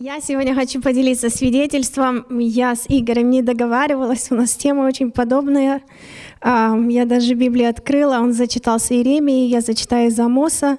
Я сегодня хочу поделиться свидетельством. Я с Игорем не договаривалась, у нас тема очень подобная. А, я даже Библию открыла, он зачитал с Иеремии, я зачитаю из Амоса.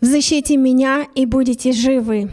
«Защите меня, и будете живы».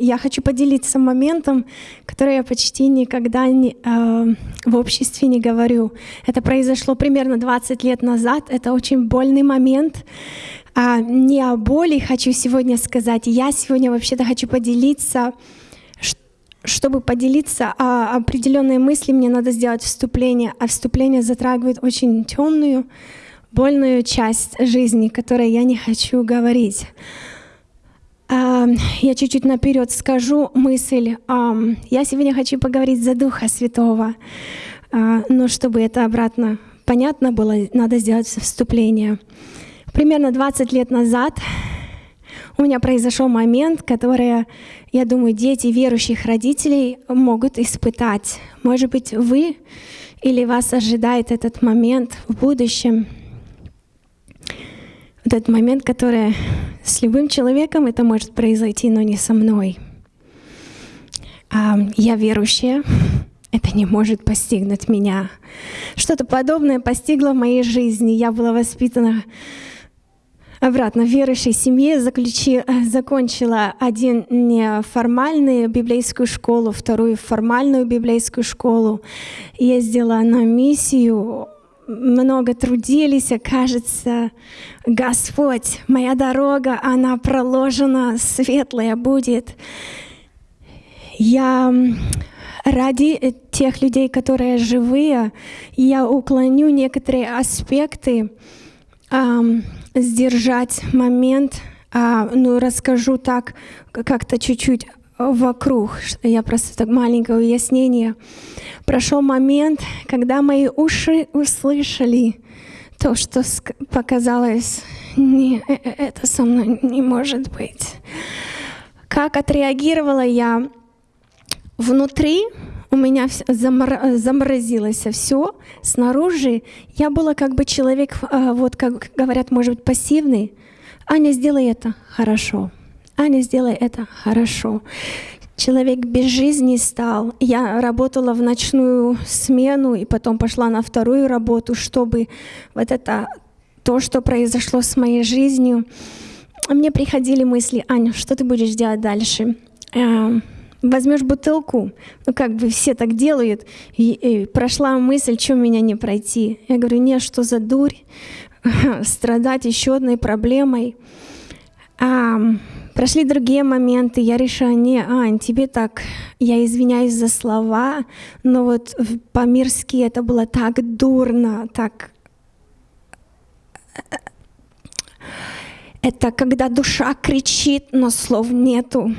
Я хочу поделиться моментом, который я почти никогда не, э, в обществе не говорю. Это произошло примерно 20 лет назад. Это очень больный момент. А, не о боли хочу сегодня сказать. Я сегодня вообще-то хочу поделиться, чтобы поделиться о определенной мысли, мне надо сделать вступление, а вступление затрагивает очень темную, больную часть жизни, которой я не хочу говорить. А, я чуть-чуть наперед скажу мысль. Я сегодня хочу поговорить за Духа Святого, а, но чтобы это обратно понятно было, надо сделать вступление. Примерно 20 лет назад у меня произошел момент, который, я думаю, дети верующих родителей могут испытать. Может быть, вы или вас ожидает этот момент в будущем. Вот этот момент, который с любым человеком это может произойти, но не со мной. А, я верующая, это не может постигнуть меня. Что-то подобное постигло в моей жизни. Я была воспитана обратно в верующей семье, заключи, э, закончила один неформальную библейскую школу, вторую формальную библейскую школу. Ездила на миссию, много трудились, кажется, Господь, моя дорога, она проложена, светлая будет. Я ради тех людей, которые живые, я уклоню некоторые аспекты, сдержать момент, а, ну, расскажу так, как-то чуть-чуть вокруг. Я просто так маленькое уяснение. Прошел момент, когда мои уши услышали то, что показалось, не, э, э, это со мной не может быть. Как отреагировала я внутри, у меня замор, заморозилось все. Снаружи я была как бы человек, а, вот как говорят, может быть, пассивный. Аня, сделай это хорошо. Аня, сделай это хорошо. Человек без жизни стал. Я работала в ночную смену и потом пошла на вторую работу, чтобы вот это то, что произошло с моей жизнью, мне приходили мысли, Аня, что ты будешь делать дальше? Возьмешь бутылку, ну как бы все так делают, и, и прошла мысль, что меня не пройти. Я говорю, нет, что за дурь, страдать еще одной проблемой. А, прошли другие моменты, я решила, не, Ань, тебе так, я извиняюсь за слова, но вот по-мирски это было так дурно, так это когда душа кричит, но слов нету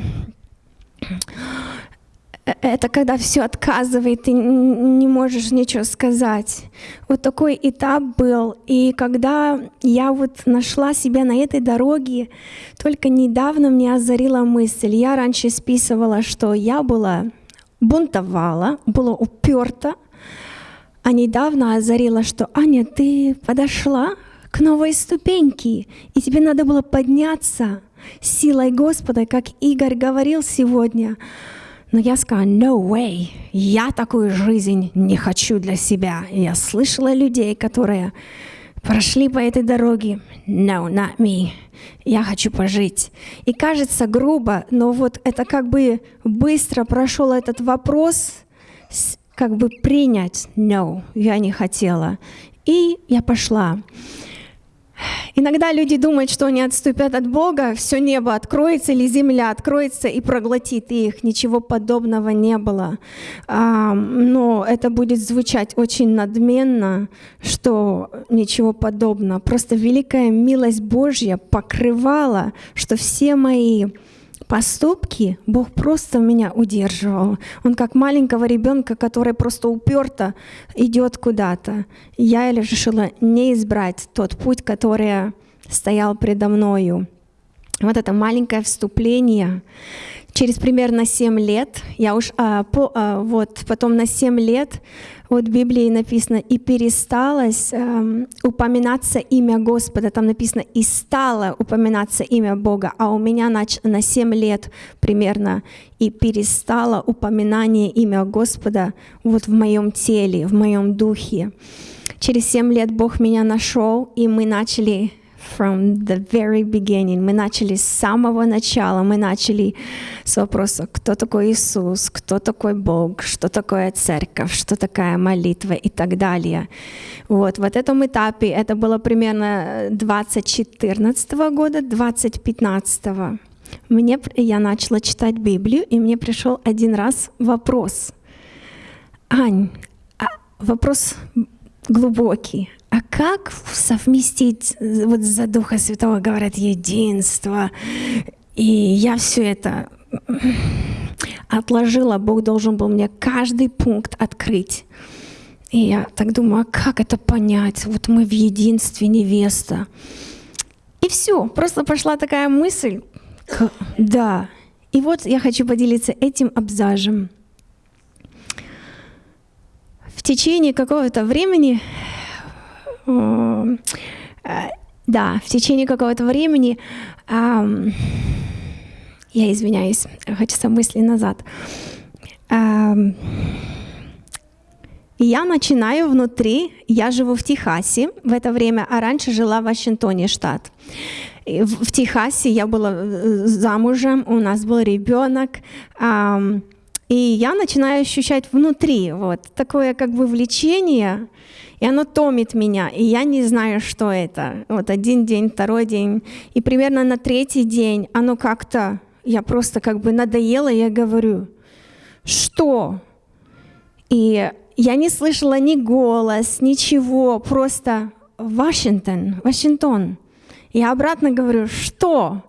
это когда все отказывает, ты не можешь ничего сказать. Вот такой этап был. И когда я вот нашла себя на этой дороге, только недавно мне озарила мысль. Я раньше списывала, что я была бунтовала, была уперта, а недавно озарила, что Аня, ты подошла к новой ступеньке, и тебе надо было подняться силой Господа, как Игорь говорил сегодня. Но я сказала, no way, я такую жизнь не хочу для себя. И я слышала людей, которые прошли по этой дороге. No, not me. Я хочу пожить. И кажется грубо, но вот это как бы быстро прошел этот вопрос, как бы принять. No, я не хотела. И я пошла. Иногда люди думают, что они отступят от Бога, все небо откроется или земля откроется и проглотит их. Ничего подобного не было. Но это будет звучать очень надменно, что ничего подобного. Просто великая милость Божья покрывала, что все мои поступки Бог просто меня удерживал. Он как маленького ребенка, который просто уперто идет куда-то. Я решила не избрать тот путь, который стоял предо мною. Вот это маленькое вступление. через примерно 7 лет, я уж а, по, а, вот потом на 7 лет, вот в Библии написано, и пересталось эм, упоминаться имя Господа, там написано, и стало упоминаться имя Бога, а у меня на, на 7 лет примерно, и перестало упоминание имя Господа вот в моем теле, в моем духе. Через 7 лет Бог меня нашел, и мы начали from the very beginning. Мы начали с самого начала. Мы начали с вопроса, кто такой Иисус, кто такой Бог, что такое церковь, что такая молитва и так далее. Вот, вот этом этапе, это было примерно 2014 года, 2015 мне, я начала читать Библию, и мне пришел один раз вопрос. Ань, а вопрос глубокий а как совместить, вот за Духа Святого говорят, единство, и я все это отложила, Бог должен был мне каждый пункт открыть. И я так думаю, а как это понять? Вот мы в единстве невеста. И все, просто пошла такая мысль, да. И вот я хочу поделиться этим абзажем. Течение какого-то времени Э, да, в течение какого-то времени, я извиняюсь, хочется мысли назад, я начинаю внутри, я живу в Техасе в это время, а раньше жила в Вашингтоне, штат. В Техасе я была э, замужем, у нас был ребенок, и я начинаю ощущать внутри вот такое как бы влечение, и оно томит меня, и я не знаю, что это. Вот один день, второй день, и примерно на третий день оно как-то, я просто как бы надоела, я говорю, что? И я не слышала ни голос, ничего, просто Вашингтон, Вашингтон. Я обратно говорю, что?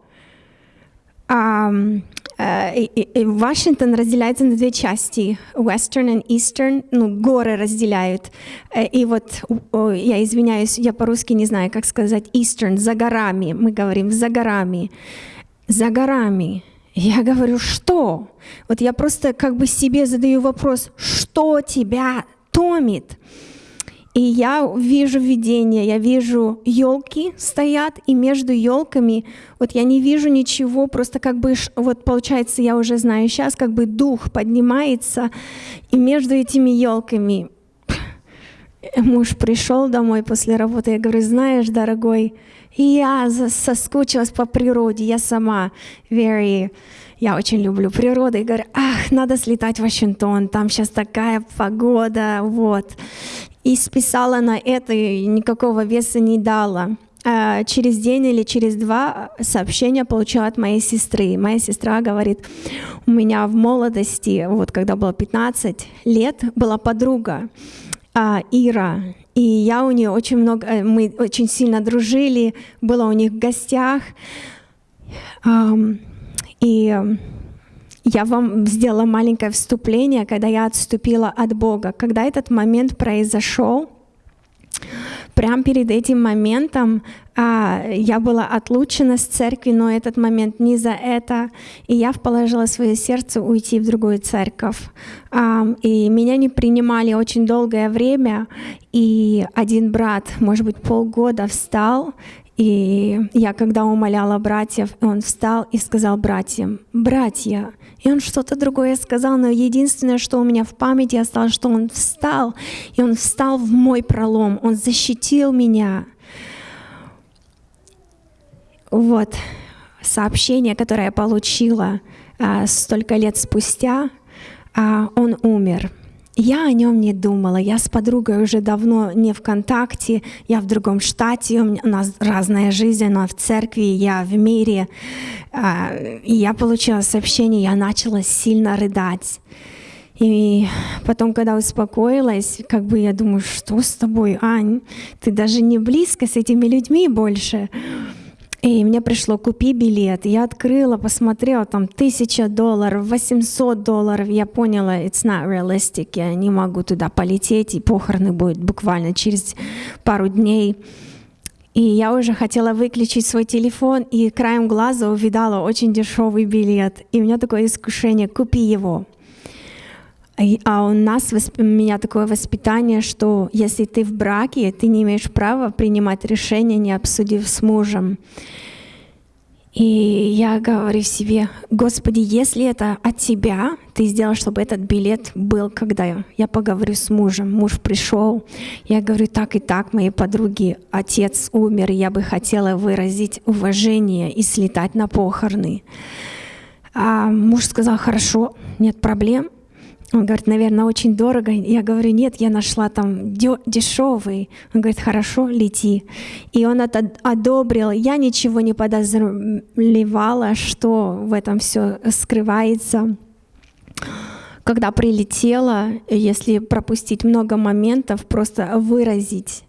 А, Вашингтон разделяется на две части, Western и Eastern, ну, горы разделяют. Э, и вот, я извиняюсь, я по-русски не знаю, как сказать, Eastern, за горами, мы говорим, за горами, за горами. Я говорю, что? Вот я просто как бы себе задаю вопрос, что тебя томит? И я вижу видение, я вижу елки стоят, и между елками вот я не вижу ничего, просто как бы вот получается, я уже знаю сейчас, как бы дух поднимается, и между этими елками муж пришел домой после работы, я говорю, знаешь, дорогой, я соскучилась по природе, я сама very я очень люблю природу и говорю, ах, надо слетать в Вашингтон, там сейчас такая погода, вот и списала на это, и никакого веса не дала. А через день или через два сообщения получила от моей сестры. Моя сестра говорит, у меня в молодости, вот когда было 15 лет, была подруга а, Ира, и я у нее очень много, э, мы очень сильно дружили, была у них в гостях, и я вам сделала маленькое вступление, когда я отступила от Бога. Когда этот момент произошел, прямо перед этим моментом а, я была отлучена с церкви, но этот момент не за это, и я положила свое сердце уйти в другую церковь. А, и меня не принимали очень долгое время, и один брат, может быть, полгода встал и я, когда умоляла братьев, он встал и сказал братьям, «Братья!» И он что-то другое сказал, но единственное, что у меня в памяти осталось, что он встал, и он встал в мой пролом, он защитил меня. Вот сообщение, которое я получила а, столько лет спустя, а, он умер. Я о нем не думала. Я с подругой уже давно не в контакте. Я в другом штате. У нас разная жизнь. Она в церкви, я в мире. А, и я получила сообщение, я начала сильно рыдать. И потом, когда успокоилась, как бы я думаю, что с тобой, Ань? Ты даже не близко с этими людьми больше. И мне пришло, купи билет. Я открыла, посмотрела, там тысяча долларов, 800 долларов. Я поняла, it's not realistic, я не могу туда полететь, и похороны будут буквально через пару дней. И я уже хотела выключить свой телефон, и краем глаза увидала очень дешевый билет. И у меня такое искушение, купи его. А у нас, у меня такое воспитание, что если ты в браке, ты не имеешь права принимать решения, не обсудив с мужем. И я говорю себе, Господи, если это от Тебя, Ты сделал, чтобы этот билет был, когда я поговорю с мужем. Муж пришел, я говорю, так и так, моей подруги, отец умер, я бы хотела выразить уважение и слетать на похороны. А муж сказал, хорошо, нет проблем. Он говорит, наверное, очень дорого. Я говорю, нет, я нашла там дешевый. Он говорит, хорошо, лети. И он это одобрил. Я ничего не подозревала, что в этом все скрывается. Когда прилетела, если пропустить много моментов, просто выразить.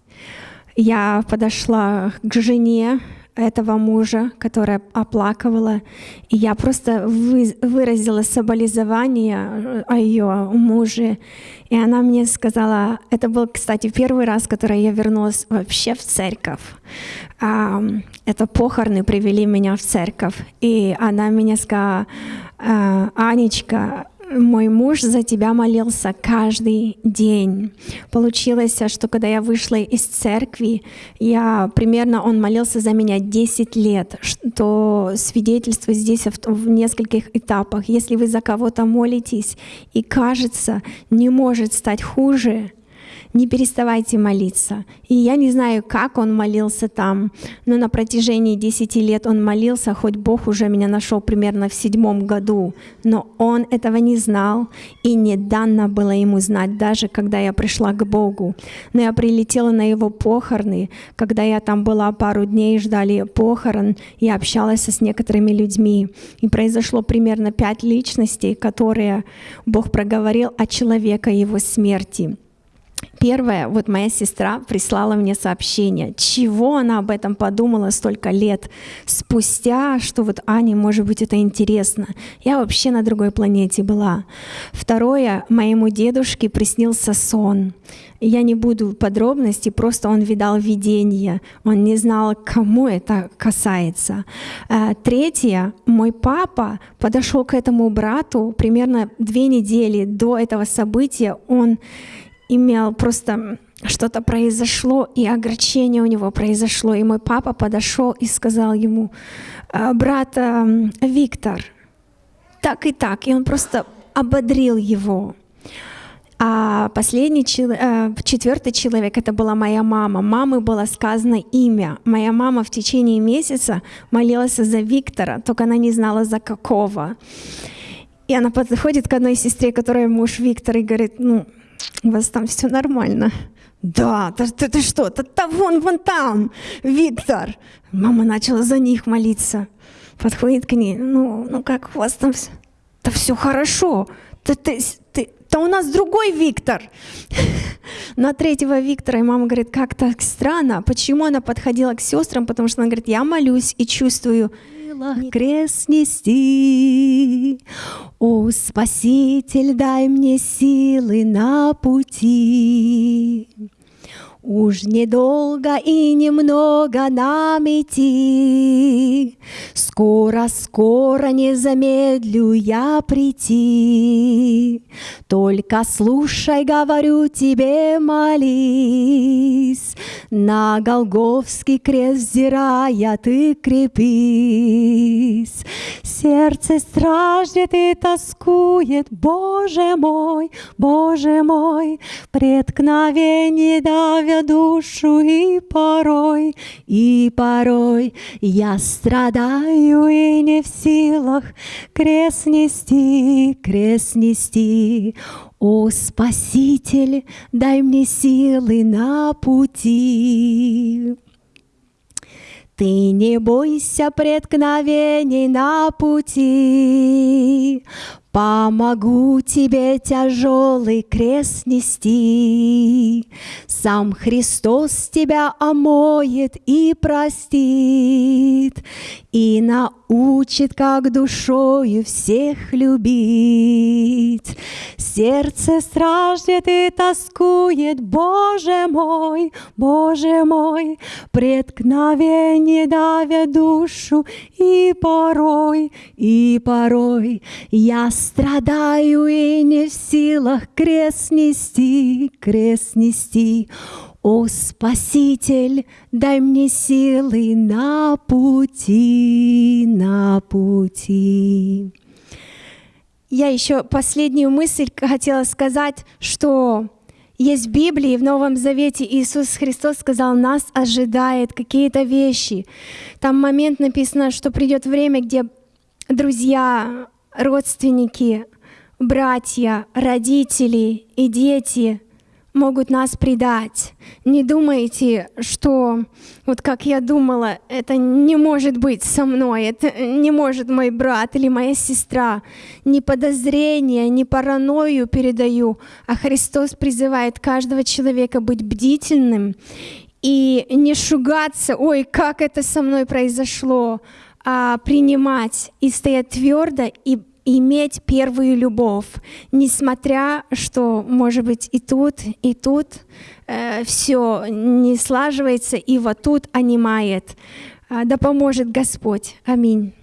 Я подошла к жене, этого мужа, которая оплакивала. И я просто вы, выразила соболезнование э, о ее муже. И она мне сказала, это был, кстати, первый раз, когда я вернулась вообще в церковь. Это похороны привели меня в церковь. И она мне сказала, «А, Анечка, мой муж за тебя молился каждый день. Получилось, что когда я вышла из церкви, я примерно он молился за меня 10 лет, что свидетельство здесь в, в нескольких этапах. Если вы за кого-то молитесь и кажется, не может стать хуже, не переставайте молиться. И я не знаю, как он молился там, но на протяжении 10 лет он молился, хоть Бог уже меня нашел примерно в седьмом году, но он этого не знал, и не дано было ему знать, даже когда я пришла к Богу. Но я прилетела на его похороны, когда я там была пару дней, ждали похорон, и общалась с некоторыми людьми. И произошло примерно пять личностей, которые Бог проговорил о человека его смерти. Первое, вот моя сестра прислала мне сообщение, чего она об этом подумала столько лет спустя, что вот Ане, может быть, это интересно. Я вообще на другой планете была. Второе, моему дедушке приснился сон. Я не буду подробностей, просто он видал видение, он не знал, кому это касается. Э, третье, мой папа подошел к этому брату примерно две недели до этого события, он имел просто что-то произошло, и огорчение у него произошло. И мой папа подошел и сказал ему, «А, брат Виктор, так и так. И он просто ободрил его. А последний, э, четвертый человек, это была моя мама. Мамы было сказано имя. Моя мама в течение месяца молилась за Виктора, только она не знала за какого. И она подходит к одной сестре, которая муж Виктор, и говорит, ну, у вас там все нормально. Да, ты, ты, ты что, ты, ты вон, вон там, Виктор. Мама начала за них молиться. Подходит к ней, ну, ну как у вас там все? Да все хорошо. Ты, ты, ты, да у нас другой Виктор. На третьего Виктора, и мама говорит, как так странно. Почему она подходила к сестрам? Потому что она говорит, я молюсь и чувствую, силах крест нести. О, Спаситель, дай мне силы на пути. Уж недолго и немного нам идти, Скоро, скоро не замедлю я прийти. Только слушай, говорю тебе, молись, На Голговский крест взирая ты крепись. Сердце страждет и тоскует, Боже мой, Боже мой, Преткновение давя душу и порой, и порой я страдаю и не в силах крест нести, крест нести. О, Спаситель, дай мне силы на пути. Ты не бойся преткновений на пути, Помогу тебе тяжелый крест нести. Сам Христос тебя омоет и простит, И научит, как душою всех любить. Сердце страждет и тоскует, Боже мой, Боже мой, преткновение давя душу, и порой, и порой я страдаю и не в силах крест нести, крест нести. О, Спаситель, дай мне силы на пути, на пути. Я еще последнюю мысль хотела сказать, что есть в Библии, в Новом Завете Иисус Христос сказал, нас ожидает какие-то вещи. Там момент написано, что придет время, где друзья, родственники, братья, родители и дети могут нас предать. Не думайте, что вот как я думала, это не может быть со мной, это не может мой брат или моя сестра. Ни подозрения, ни паранойю передаю, а Христос призывает каждого человека быть бдительным и не шугаться, ой, как это со мной произошло, а принимать и стоять твердо и иметь первую любовь, несмотря, что, может быть, и тут, и тут э, все не слаживается, и вот тут онимает. Да поможет Господь. Аминь.